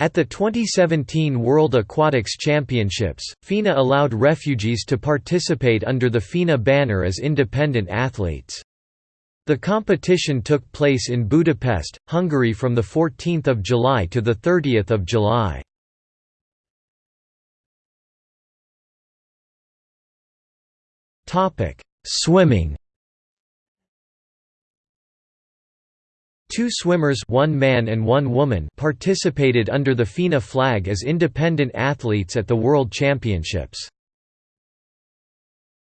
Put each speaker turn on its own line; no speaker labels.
At the 2017 World Aquatics Championships, FINA allowed refugees to participate under the FINA banner as independent athletes. The competition took place in Budapest, Hungary from 14 July to 30 July. Swimming Two swimmers one man and one woman participated under the FINA flag as independent athletes at the World Championships.